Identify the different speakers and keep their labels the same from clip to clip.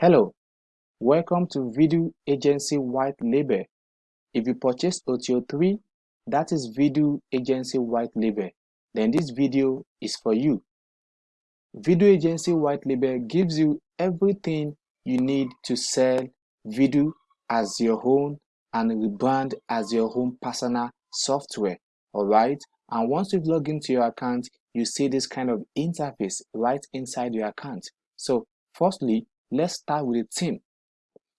Speaker 1: Hello, welcome to Video Agency White Label. If you purchase OTO 3, that is Video Agency White Label, then this video is for you. Video Agency White Label gives you everything you need to sell video as your own and rebrand as your own personal software. Alright, and once you've logged into your account, you see this kind of interface right inside your account. So, firstly, let's start with a theme.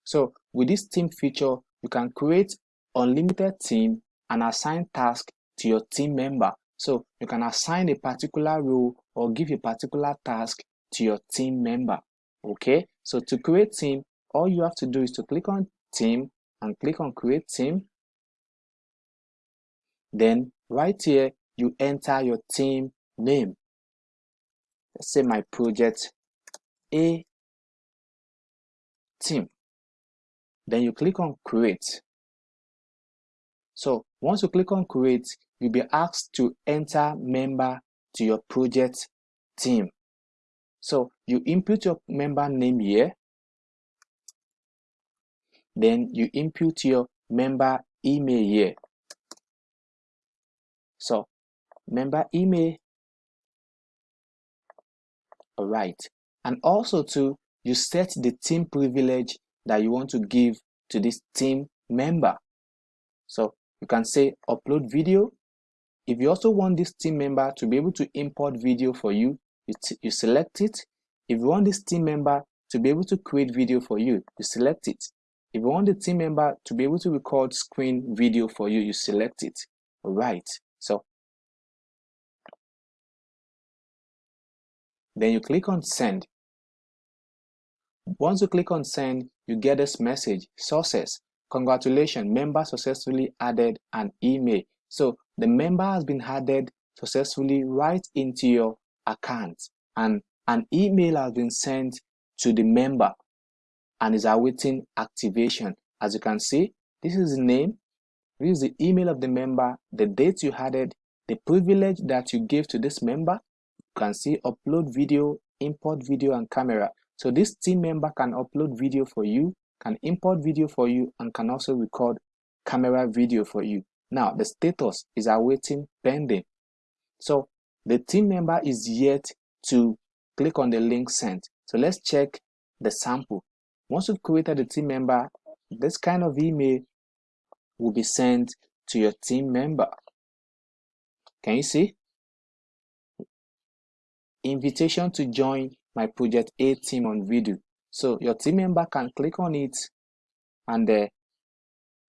Speaker 1: So with this theme feature, you can create unlimited theme and assign tasks to your team member. So you can assign a particular role or give a particular task to your team member. Okay, so to create team, all you have to do is to click on team and click on create team. Then right here, you enter your team name. Let's say my project A team. Then you click on create. So once you click on create, you'll be asked to enter member to your project team. So you input your member name here. Then you input your member email here. So member email. All right. And also to you set the team privilege that you want to give to this team member. So you can say upload video. If you also want this team member to be able to import video for you, you, you select it. If you want this team member to be able to create video for you, you select it. If you want the team member to be able to record screen video for you, you select it. All right. So then you click on send. Once you click on send, you get this message, success. Congratulations, member successfully added an email. So the member has been added successfully right into your account and an email has been sent to the member and is awaiting activation. As you can see, this is the name, this is the email of the member, the date you added, the privilege that you gave to this member. You can see upload video, import video and camera. So this team member can upload video for you, can import video for you, and can also record camera video for you. Now the status is awaiting pending. So the team member is yet to click on the link sent. So let's check the sample. Once you've created the team member, this kind of email will be sent to your team member. Can you see? Invitation to join my project A team on video. So your team member can click on it and uh,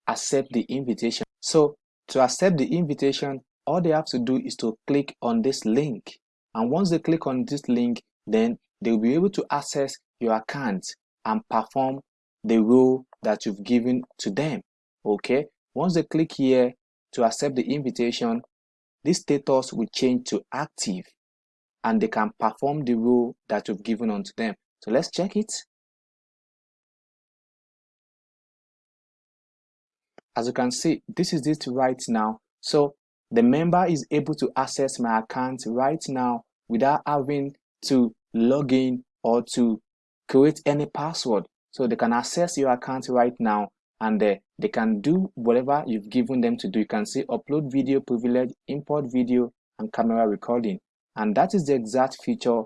Speaker 1: accept the invitation. So to accept the invitation, all they have to do is to click on this link. And once they click on this link, then they'll be able to access your account and perform the role that you've given to them. Okay. Once they click here to accept the invitation, this status will change to active and they can perform the role that you've given onto them. So let's check it. As you can see, this is it right now. So the member is able to access my account right now without having to log in or to create any password. So they can access your account right now and uh, they can do whatever you've given them to do. You can see upload video privilege, import video, and camera recording. And that is the exact feature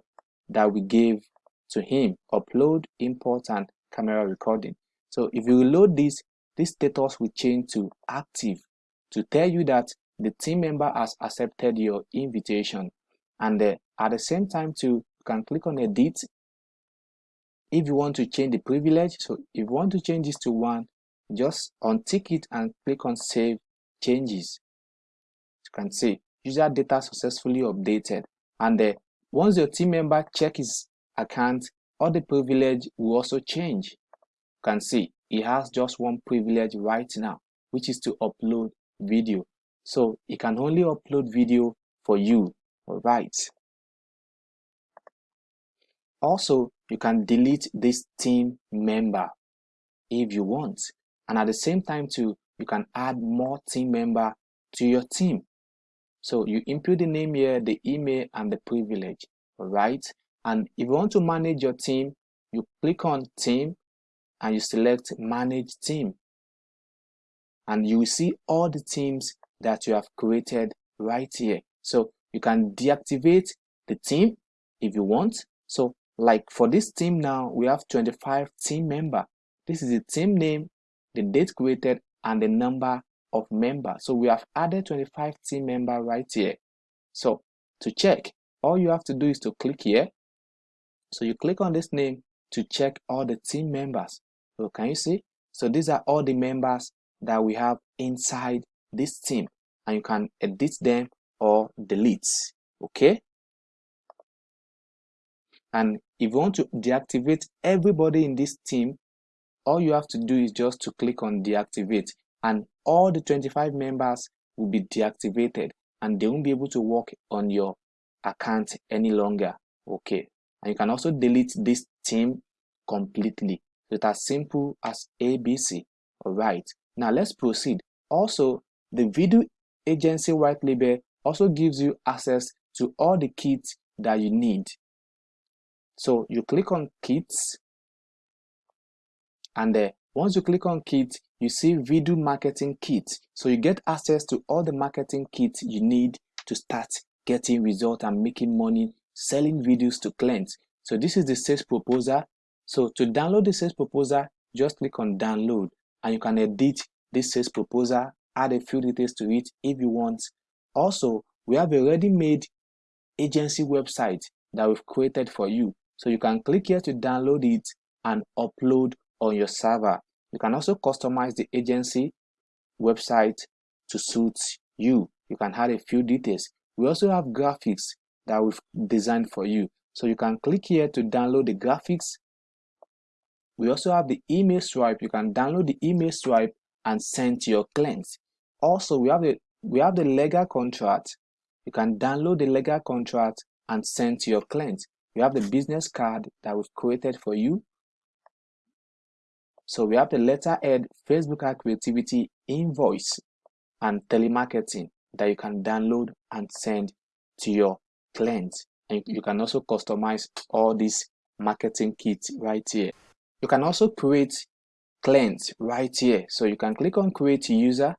Speaker 1: that we gave to him, upload, import, and camera recording. So if you load this, this status will change to active to tell you that the team member has accepted your invitation. And uh, at the same time too, you can click on edit if you want to change the privilege. So if you want to change this to one, just untick it and click on save changes. You can see user data successfully updated and uh, once your team member check his account all the privilege will also change. You can see he has just one privilege right now which is to upload video. So he can only upload video for you all right also you can delete this team member if you want. And at the same time too you can add more team member to your team so you input the name here, the email, and the privilege, all right? And if you want to manage your team, you click on team and you select manage team. And you will see all the teams that you have created right here. So you can deactivate the team if you want. So like for this team now we have 25 team member. This is the team name the date created and the number of members so we have added 25 team member right here. So to check all you have to do is to click here. So you click on this name to check all the team members. So can you see? So these are all the members that we have inside this team and you can edit them or delete okay? And if you want to deactivate everybody in this team all you have to do is just to click on deactivate and all the 25 members will be deactivated and they won't be able to work on your account any longer okay? And you can also delete this team completely. So it's as simple as abc all right now let's proceed. Also the video agency white label also gives you access to all the kits that you need. So you click on kits and uh, once you click on kit you see video marketing kit. So you get access to all the marketing kits you need to start getting results and making money selling videos to clients. So this is the sales proposal. So to download the sales proposal just click on download and you can edit this sales proposal add a few details to it if you want. Also we have a ready-made agency website that we've created for you. So you can click here to download it and upload on your server you can also customize the agency website to suit you. You can add a few details. We also have graphics that we've designed for you. So you can click here to download the graphics. We also have the email swipe you can download the email swipe and send to your clients. Also we have the we have the legal contract. You can download the legal contract and send to your clients. We have the business card that we've created for you so we have the letterhead facebook ad creativity invoice and telemarketing that you can download and send to your clients. And you can also customize all these marketing kits right here. You can also create clients right here. So you can click on create user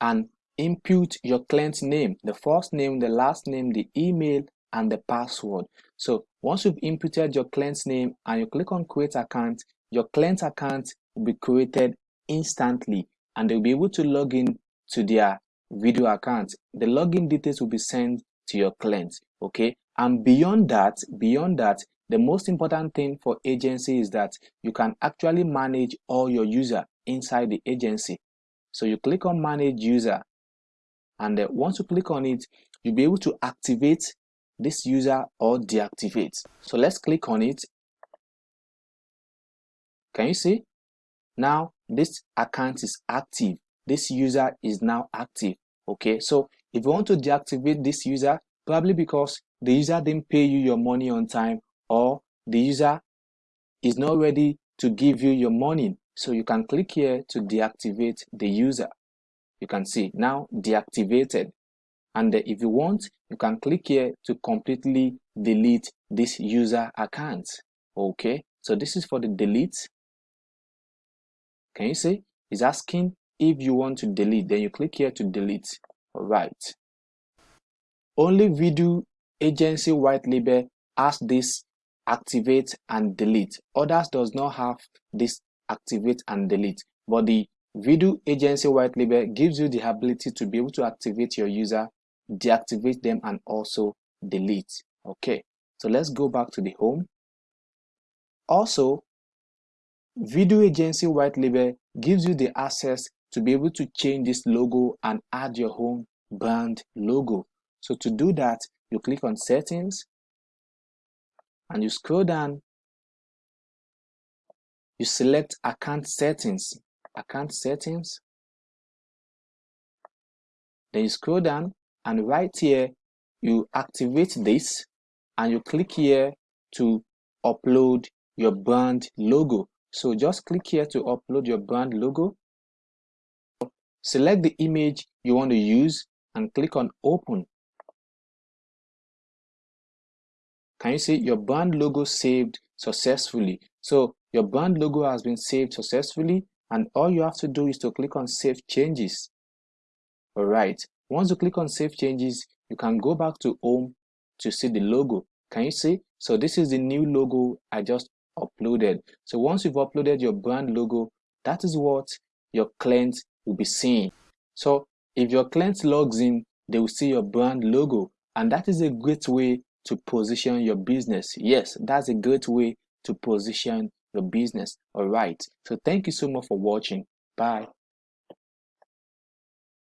Speaker 1: and input your client's name the first name the last name the email and the password. So once you've inputted your client's name and you click on create account your client account will be created instantly and they'll be able to log in to their video account. The login details will be sent to your client okay? And beyond that beyond that the most important thing for agency is that you can actually manage all your user inside the agency. So you click on manage user and once you click on it you'll be able to activate this user or deactivate. So let's click on it. Can you see? Now this account is active. This user is now active. Okay so if you want to deactivate this user probably because the user didn't pay you your money on time or the user is not ready to give you your money. So you can click here to deactivate the user. You can see now deactivated and if you want you can click here to completely delete this user account. Okay so this is for the delete. Can you see? It's asking if you want to delete. Then you click here to delete. All right. Only video agency white label has this activate and delete. Others does not have this activate and delete. But the video agency white label gives you the ability to be able to activate your user deactivate them and also delete. Okay so let's go back to the home. Also video agency white label gives you the access to be able to change this logo and add your own brand logo. So to do that you click on settings and you scroll down. You select account settings account settings. Then you scroll down and right here you activate this and you click here to upload your brand logo. So just click here to upload your brand logo. Select the image you want to use and click on open. Can you see your brand logo saved successfully? So your brand logo has been saved successfully and all you have to do is to click on save changes. All right once you click on save changes you can go back to home to see the logo. Can you see? So this is the new logo i just uploaded. So once you've uploaded your brand logo that is what your client will be seeing. So if your client logs in they will see your brand logo and that is a great way to position your business. Yes that's a great way to position your business. All right. So thank you so much for watching. Bye